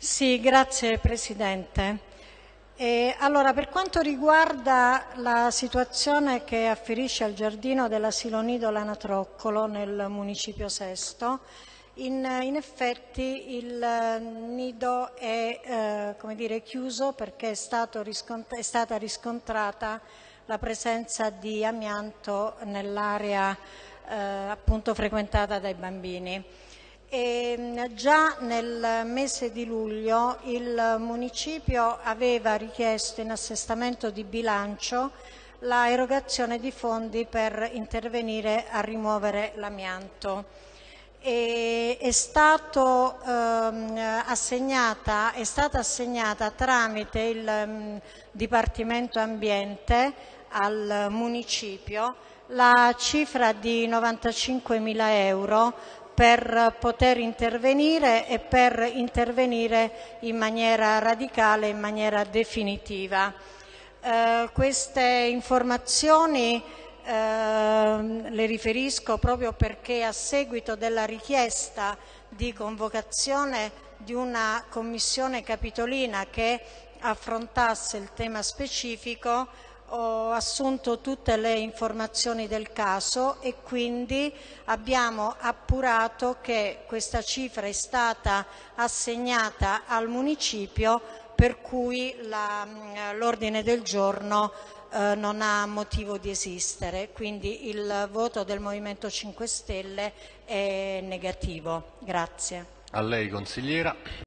Sì, grazie Presidente. E allora, per quanto riguarda la situazione che afferisce al giardino dell'asilo nido Lanatroccolo nel municipio Sesto, in, in effetti il nido è eh, dire, chiuso perché è, è, stata riscontrata la presenza di amianto nell'area eh, frequentata dai bambini. E mm, già nel mese di luglio il municipio aveva richiesto in assestamento di bilancio la erogazione di fondi per intervenire a rimuovere l'amianto. È, ehm, è, stata assegnata tramite il um, Dipartimento Ambiente al municipio la cifra di 95.000 euro per poter intervenire e per intervenire in maniera radicale, in maniera definitiva. Eh, queste informazioni eh, le riferisco proprio perché a seguito della richiesta di convocazione di una commissione capitolina che affrontasse il tema specifico ho assunto tutte le informazioni del caso e quindi abbiamo appurato che questa cifra è stata assegnata al municipio per cui l'ordine del giorno eh, non ha motivo di esistere, quindi il voto del Movimento 5 Stelle è negativo. Grazie. A lei consigliera.